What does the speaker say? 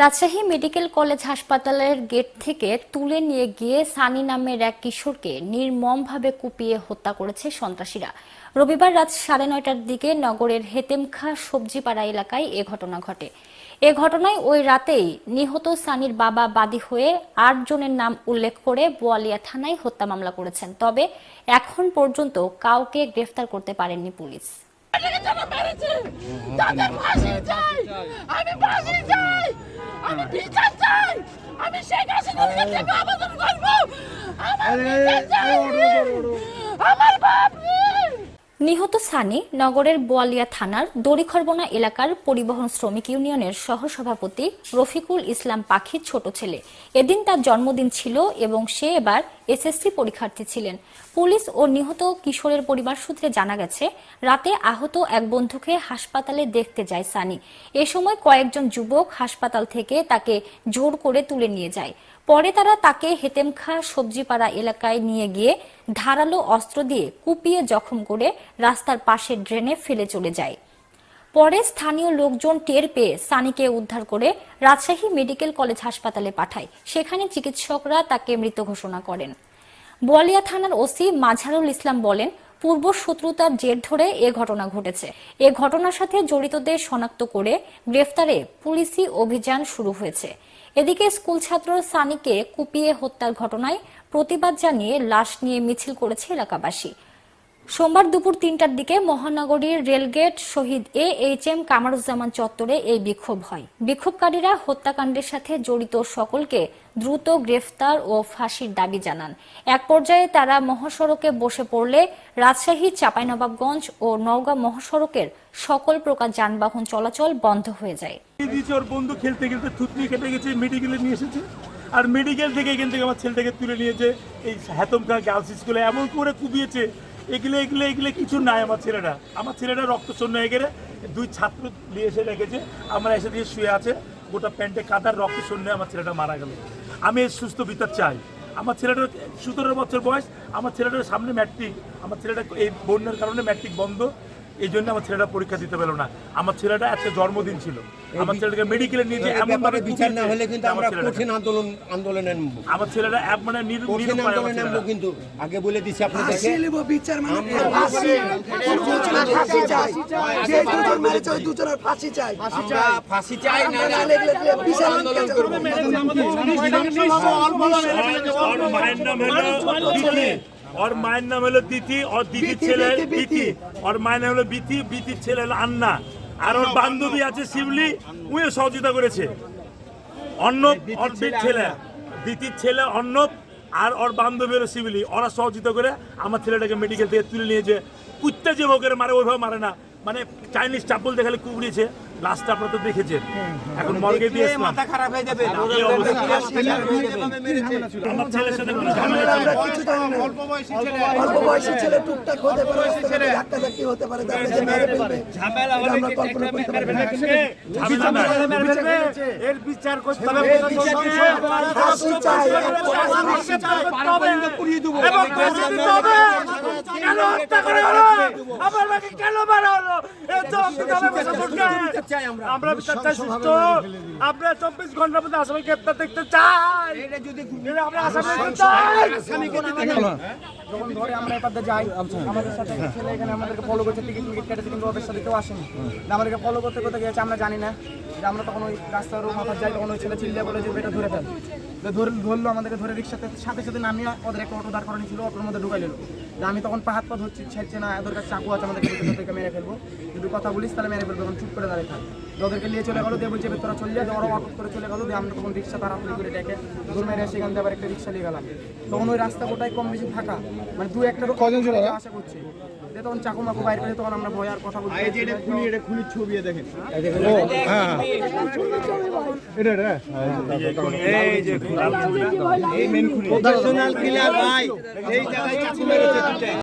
Rajshahi medical college হাসপাতালের gate থেকে তুলে নিয়ে গিয়ে সানি নামের এক কিশোরকে নির্মমভাবে কুপিয়ে হত্যা করেছে সন্ত্রাসীরা। রবিবার রাত সাড়ে নয়টার দিকে নগরের হেতেমখা সবজিপাড়া এলাকায় এ ঘটনা ঘটে। এ ঘটনায় ওই রাতেই নিহত সানির বাবা বাদী হয়ে আট জনের নাম উল্লেখ করে বোয়ালিয়া থানায় হত্যা মামলা করেছেন। তবে এখন পর্যন্ত কাউকে গ্রেফতার করতে পারেননি পুলিশ। আমি চাই আমি বিচার চাই! আমি শেখ হাসিনার কাছে আবেদন করব! আমার বিচার চাই! আমার বাপ নিহত সানি নগরের বোয়ালিয়া থানার দড়িখরবনা এলাকার পরিবহন শ্রমিক ইউনিয়নের সহসভাপতি রফিকুল ইসলাম পাখির ছোট ছেলে। এদিন তার জন্মদিন ছিল এবং সে এবার এসএসসি পরীক্ষার্থী ছিলেন। পুলিশ ও নিহত কিশোরের পরিবার সূত্রে জানা গেছে, রাতে আহত এক বন্ধুকে হাসপাতালে দেখতে যায় সানি। এ সময় কয়েকজন যুবক হাসপাতাল থেকে তাকে জোর করে তুলে নিয়ে যায়। পরে তারা তাকে হেতেমখা সবজিপাড়া এলাকায় নিয়ে গিয়ে ধারালো অস্ত্র দিয়ে কুপিয়ে জখম করে রাস্তার পাশে ড্রেনে ফেলে চলে যায়। পরে স্থানীয় লোকজন টের পেয়ে সানিকে উদ্ধার করে রাজশাহী মেডিকেল কলেজ হাসপাতালে পাঠায়। সেখানে চিকিৎসকরা তাকে মৃত ঘোষণা করেন। বোয়ালিয়া থানার ওসি মাঝারুল ইসলাম বলেন, পূর্ব শত্রুতার জের ধরে এ ঘটনা ঘটেছে। এ ঘটনার সাথে জড়িতদের শনাক্ত করে গ্রেফতারে পুলিশি অভিযান শুরু হয়েছে। এদিকে স্কুল ছাত্র সানিকে কুপিয়ে হত্যার ঘটনায় প্রতিবাদ জানিয়ে লাশ নিয়ে মিছিল করেছে এলাকাবাসী। সোমবার দুপুর তিনটার দিকে মহানগরীর rail gate Shahid A H M Kamaruzzaman চত্বরে এই বিক্ষোভ হয়। বিক্ষোভকারীরা হত্যাকাণ্ডের সাথে জড়িত সকলকে দ্রুত গ্রেফতার ও ফাঁসির দাবি জানান। এক পর্যায়ে তারা মহাসড়কে বসে পড়লে রাজশাহী, চাঁপাইনবাবগঞ্জ ও নওগাঁ মহাসড়কের সকল প্রকার যানবাহন চলাচল বন্ধ হয়ে যায়। বন্ধু খেলতে খেলতে গেছে, মেডিকেলে নিয়ে এসেছে। আর মেডিকেল থেকে এখান থেকে আমার ছেলেটাকে তুলে নিয়েছে এই গার্লস স্কুলে। এমন করে কুবিয়েছে এগুলো এগুলো এগুলো কিছু নাই আমার ছেলেটা আমার ছেলেটা রক্ত শূন্য হয়ে গেলে দুই ছাত্র নিয়ে এসে রেখেছে, আমার এসে দিয়ে শুয়ে আছে, গোটা প্যান্টে কাদার রক্ত শূন্য আমার ছেলেটা মারা গেল। আমি সুস্থ বিচার চাই। আমার ছেলেটার সতেরো বছর বয়স, আমার ছেলেটার সামনে ম্যাট্রিক, আমার ছেলেটা এই বন্যার কারণে ম্যাট্রিক বন্ধ এই জন্য আমার ছেলেটা পরীক্ষা দিতে পারল না আমার ছেলেটা আজকে জন্মদিন ছিল আমার ছেলেটাকে মেডিকেলে নিয়ে যে এমন ব্যাপারে বিচার না হলে কিন্তু আমরা কঠিন আন্দোলন আন্দোলনে নামবো আমার ছেলেটা এক মানে কঠিন আন্দোলনে নামবো কিন্তু আগে বলে দিছি আপনাদেরকে বিচার মানে ফাঁসি ফাঁসি চাই যে দুজন মেরেছে ওই দুজনের ফাঁসি চাই আমরা ফাঁসি চাই না আমরা নাহলে এগুলো বিশাল আন্দোলন করব ওর মায়ের নাম হলো দিতি ওর মায়ের নাম হলো দিতি ওর দিদির ছেলে বিতি, ওর মায়ের নাম হলো বিতি বিতির ছেলে হলো আন্না। আর ওর বান্ধবী আছে শিবলি উনিও সহযোগিতা করেছে। অর্ণব ওর ছেলে দিতির ছেলে। অর্ণব আর ওর বান্ধবী হলো শিবলি ওরা সহযোগিতা করে আমার ছেলেটাকে মেডিকেল থেকে তুলে নিয়েছে কুত্তে যে ভোগের মারে ওইভাবে মারে না। মানে চাইনিজ চাপল দেখালে কুবড়িয়েছে লাস্টটা আপনারা তো দেখেছেন। এখন মর্গে দিয়ে মাথা খারাপ হয়ে যাবে। আমার ছেলের সাথে কোনো। আমরা কিছু জানি না অল্প বয়সী ছেলে। টুকটাক হতে পারে ধাক্কা ধাক্কি হতে পারে তারপরে যে মেরে ফেলবে। আমরা কল্পনা করতে পারি না। এর বিচার করতে হবে। ফাঁসি চাই এবং ফাঁসি দিতে হবে। কেন হত্যা করে হলো? আমার মাকে কেন মারা হলো? আমরা। সুস্থ। আমরা চব্বিশ ঘণ্টার মধ্যে আসামি গ্রেপ্তার দেখতে চাই। আমরা আসামি যখন ধরে আমরা এপাতে যাই আমাদের সাথে ছেলে এখানে আমাদেরকে ফলো করছে টিকিট টিকিট কেটেছে কিন্তু ওদের সাথে কেউ আসেনি। আমাদেরকে ফলো করতে করতে গেছে আমরা জানি না। যে আমরা তখন ওই রাস্তার মাথা যাই তখন ওই ছেলে চিল্লে বলে যে এটা ধরে ফেল। ধরে ধরলো আমাদেরকে ধরে রিক্সাতে সাথে সাথে নামিয়ে ওদের একটা অটো দাঁড় করানি ছিল অটোর মধ্যে ঢুকাই নিল আমি তখন পাহাত পা ধরছি ছেড়ছে না ওদের কাছে চাকু আছে আমাদেরকে ভিতর থেকে মেরে ফেলব। যদি কথা বলিস তাহলে মেরে ফেলব তখন চুপ করে দাঁড়িয়ে থাক। ওদেরকে নিয়ে চলে গেলো দিয়ে বলছে তোরা চলে যা দিয়ে ওরা অটো করে চলে গেলো দিয়ে আমরা তখন রিক্সা তাড়াতাড়ি করে ডেকে দূর মেরে সেখান থেকে আবার একটা রিক্সা নিয়ে গেলাম। তখন ওই রাস্তা গোটাই কম বেশি থাকা মানে দু একটা কজন ছিল আশা করছি। দিয়ে তখন চাকু মাকু বাইরে করে তখন আমরা ভয় আর কথা বলতে পারছি না। প্রফেশনাল কিলার ভাই এই জায়গায় চাকু মেরেছে দুটাই